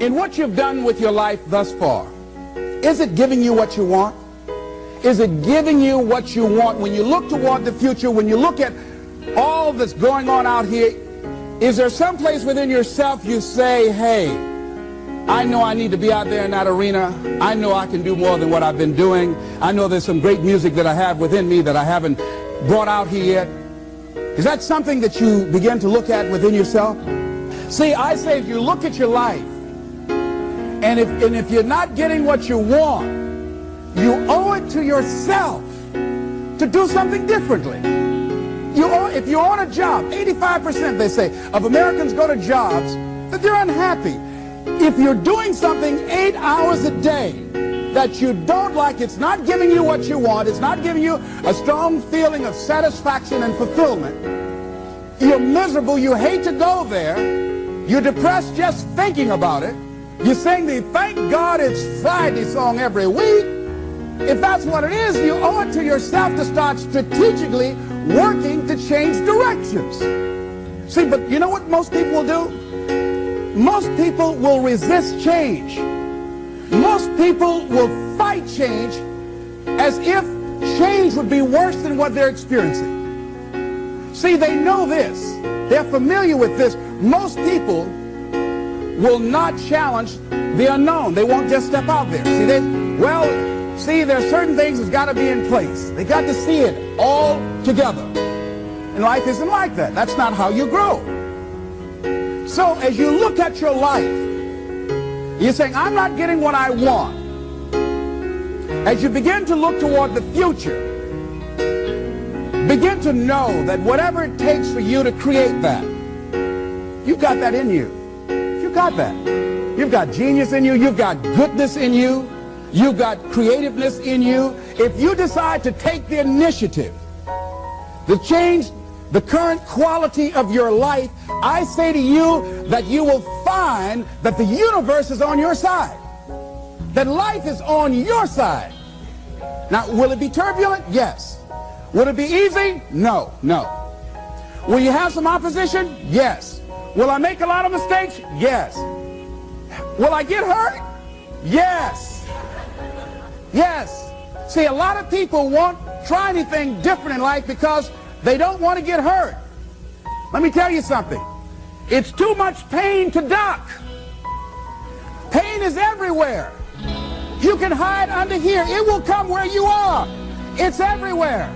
in what you've done with your life thus far, is it giving you what you want? Is it giving you what you want when you look toward the future, when you look at all that's going on out here? Is there some place within yourself you say, hey, I know I need to be out there in that arena. I know I can do more than what I've been doing. I know there's some great music that I have within me that I haven't brought out here yet. Is that something that you begin to look at within yourself? See, I say if you look at your life, and if, and if you're not getting what you want, you owe it to yourself to do something differently. You owe, if you're on a job, 85% they say of Americans go to jobs that they're unhappy. If you're doing something eight hours a day that you don't like, it's not giving you what you want, it's not giving you a strong feeling of satisfaction and fulfillment, you're miserable, you hate to go there, you're depressed just thinking about it, you sing the thank God it's Friday song every week, if that's what it is, you owe it to yourself to start strategically working to change directions. See, but you know what most people will do? Most people will resist change. Most people will fight change as if change would be worse than what they're experiencing. See, they know this. They're familiar with this. Most people will not challenge the unknown. They won't just step out there. See, they, well, see, there are certain things that's got to be in place. They got to see it all together. And life isn't like that. That's not how you grow. So as you look at your life, you're saying, I'm not getting what I want. As you begin to look toward the future, begin to know that whatever it takes for you to create that, you've got that in you. Got that. You've got genius in you. You've got goodness in you. You've got creativeness in you. If you decide to take the initiative to change the current quality of your life, I say to you that you will find that the universe is on your side. That life is on your side. Now, will it be turbulent? Yes. Will it be easy? No, no. Will you have some opposition? Yes. Will I make a lot of mistakes? Yes. Will I get hurt? Yes. Yes. See, a lot of people won't try anything different in life because they don't want to get hurt. Let me tell you something. It's too much pain to duck. Pain is everywhere. You can hide under here. It will come where you are. It's everywhere.